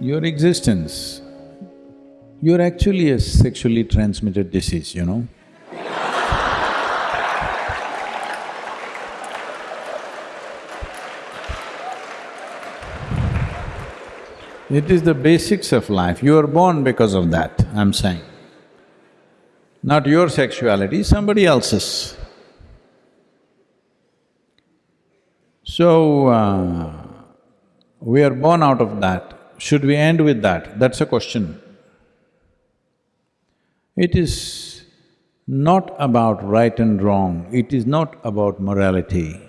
Your existence, you're actually a sexually transmitted disease, you know. It is the basics of life, you are born because of that, I'm saying. Not your sexuality, somebody else's. So, uh, we are born out of that. Should we end with that? That's a question. It is not about right and wrong, it is not about morality.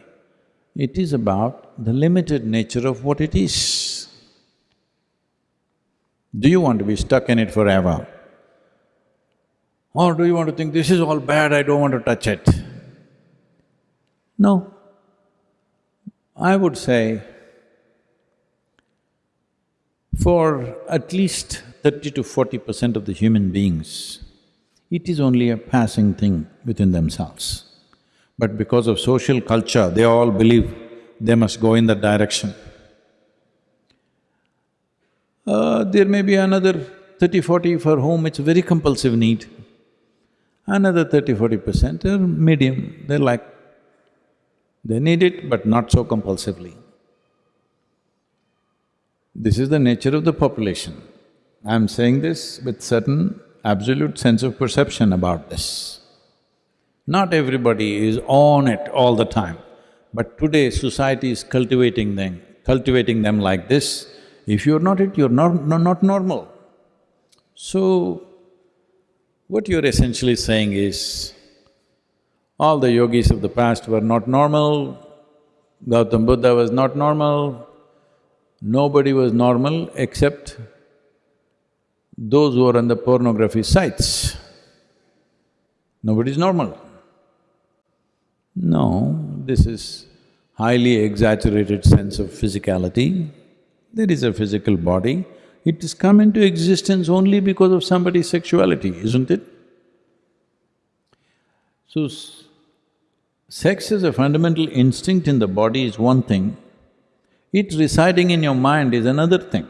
It is about the limited nature of what it is. Do you want to be stuck in it forever? Or do you want to think, this is all bad, I don't want to touch it? No. I would say, for at least thirty to forty percent of the human beings, it is only a passing thing within themselves. But because of social culture, they all believe they must go in that direction. Uh, there may be another thirty, forty for whom it's a very compulsive need. Another thirty, forty percent are medium, they're like, they need it but not so compulsively. This is the nature of the population. I'm saying this with certain absolute sense of perception about this. Not everybody is on it all the time, but today society is cultivating them, cultivating them like this. If you're not it, you're not, not normal. So, what you're essentially saying is, all the yogis of the past were not normal, Gautam Buddha was not normal, nobody was normal except those who are on the pornography sites. Nobody's normal. No, this is highly exaggerated sense of physicality. There is a physical body, it has come into existence only because of somebody's sexuality, isn't it? So, sex as a fundamental instinct in the body is one thing, it residing in your mind is another thing.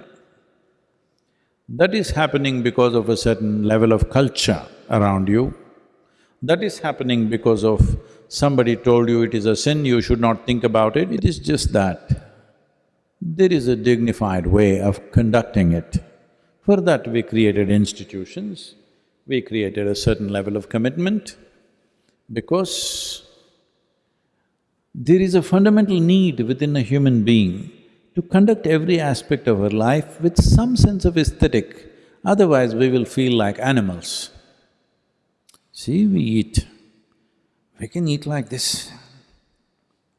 That is happening because of a certain level of culture around you. That is happening because of somebody told you it is a sin, you should not think about it. It is just that there is a dignified way of conducting it. For that we created institutions, we created a certain level of commitment because there is a fundamental need within a human being to conduct every aspect of our life with some sense of aesthetic, otherwise we will feel like animals. See, we eat, we can eat like this.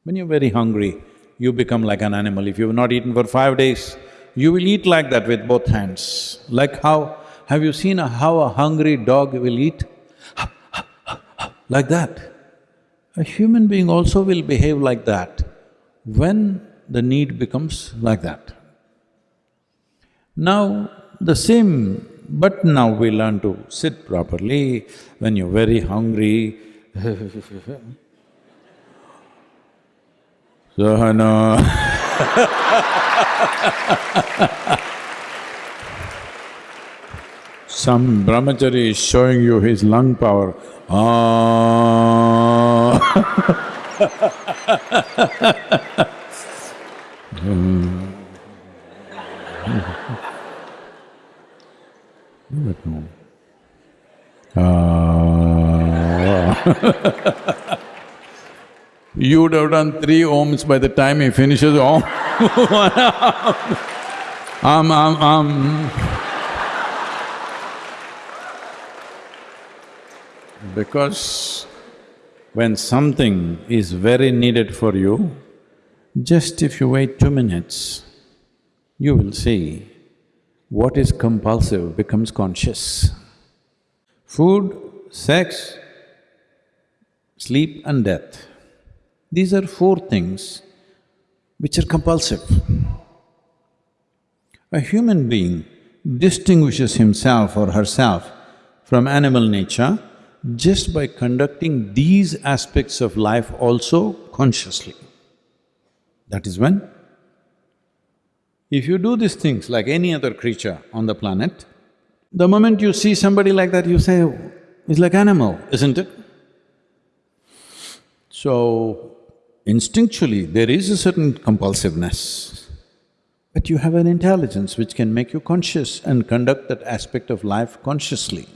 When you're very hungry, you become like an animal. If you've not eaten for five days, you will eat like that with both hands. Like how… have you seen a, how a hungry dog will eat? like that. A human being also will behave like that when the need becomes like that. Now, the same… but now we learn to sit properly, when you're very hungry Sahana Some brahmachari is showing you his lung power. Ah. Ah. You would have done three oms by the time he finishes om. um, um, um. Because when something is very needed for you, just if you wait two minutes, you will see what is compulsive becomes conscious. Food, sex, sleep and death. These are four things which are compulsive. A human being distinguishes himself or herself from animal nature just by conducting these aspects of life also consciously. That is when if you do these things like any other creature on the planet, the moment you see somebody like that, you say, oh, it's like animal, isn't it? So, instinctually, there is a certain compulsiveness, but you have an intelligence which can make you conscious and conduct that aspect of life consciously.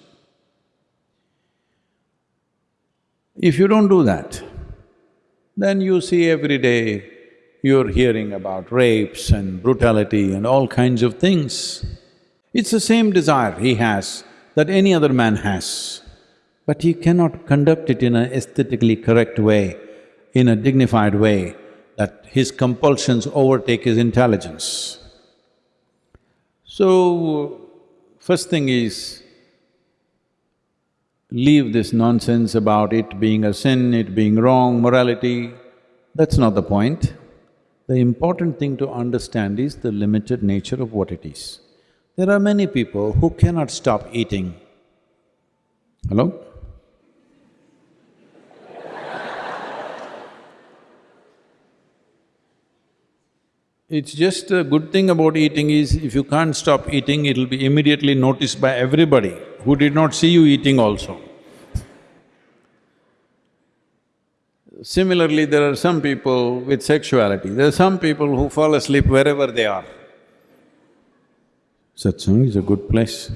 If you don't do that, then you see every day you're hearing about rapes and brutality and all kinds of things. It's the same desire he has that any other man has, but he cannot conduct it in an aesthetically correct way, in a dignified way, that his compulsions overtake his intelligence. So, first thing is, leave this nonsense about it being a sin, it being wrong, morality, that's not the point. The important thing to understand is the limited nature of what it is. There are many people who cannot stop eating. Hello? It's just a good thing about eating is if you can't stop eating, it'll be immediately noticed by everybody who did not see you eating also. Similarly, there are some people with sexuality, there are some people who fall asleep wherever they are. Satsang is a good place.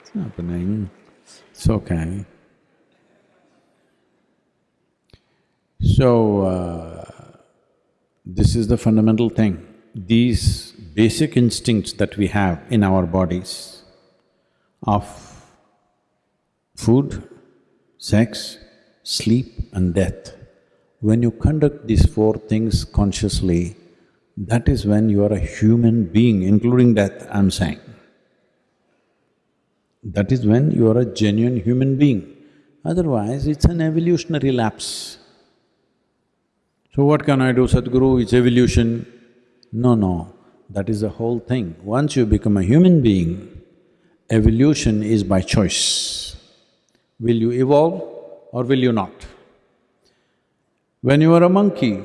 it's happening, it's okay. So, uh, this is the fundamental thing. These basic instincts that we have in our bodies of food, sex, sleep and death, when you conduct these four things consciously, that is when you are a human being, including death, I'm saying. That is when you are a genuine human being. Otherwise, it's an evolutionary lapse. So what can I do, Sadhguru, it's evolution. No, no, that is the whole thing. Once you become a human being, evolution is by choice. Will you evolve or will you not? When you were a monkey,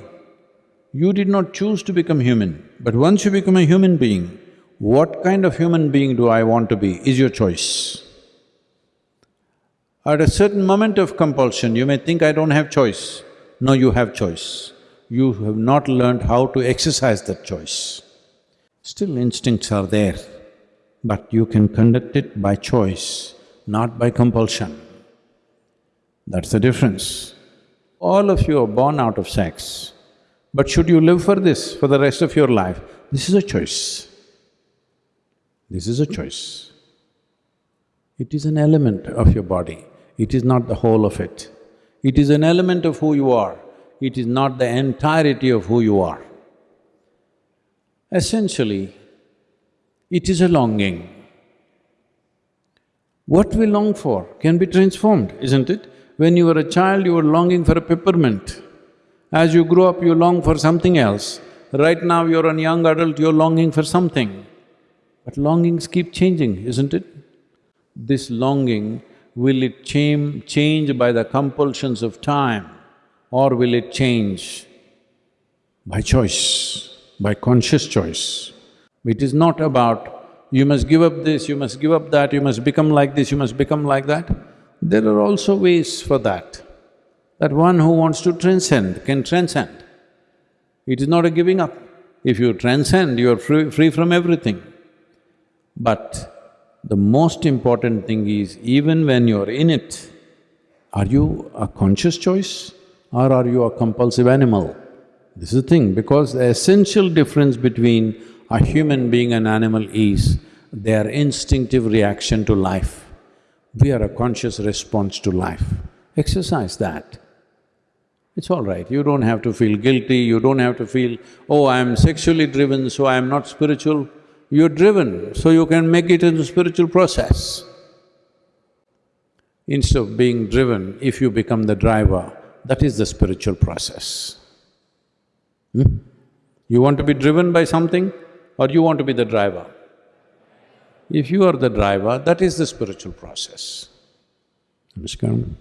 you did not choose to become human, but once you become a human being, what kind of human being do I want to be is your choice. At a certain moment of compulsion, you may think, I don't have choice. No, you have choice you have not learned how to exercise that choice. Still instincts are there, but you can conduct it by choice, not by compulsion. That's the difference. All of you are born out of sex, but should you live for this for the rest of your life? This is a choice. This is a choice. It is an element of your body, it is not the whole of it. It is an element of who you are it is not the entirety of who you are. Essentially, it is a longing. What we long for can be transformed, isn't it? When you were a child, you were longing for a peppermint. As you grow up, you long for something else. Right now, you're a young adult, you're longing for something. But longings keep changing, isn't it? This longing, will it change by the compulsions of time? Or will it change? By choice, by conscious choice. It is not about, you must give up this, you must give up that, you must become like this, you must become like that. There are also ways for that. That one who wants to transcend can transcend. It is not a giving up. If you transcend, you are free, free from everything. But the most important thing is, even when you're in it, are you a conscious choice? Or are you a compulsive animal? This is the thing, because the essential difference between a human being and animal is their instinctive reaction to life. We are a conscious response to life. Exercise that. It's all right, you don't have to feel guilty, you don't have to feel, oh, I'm sexually driven, so I'm not spiritual. You're driven, so you can make it into spiritual process. Instead of being driven, if you become the driver, that is the spiritual process. Hmm? You want to be driven by something? or you want to be the driver? If you are the driver, that is the spiritual process. Namaskaram.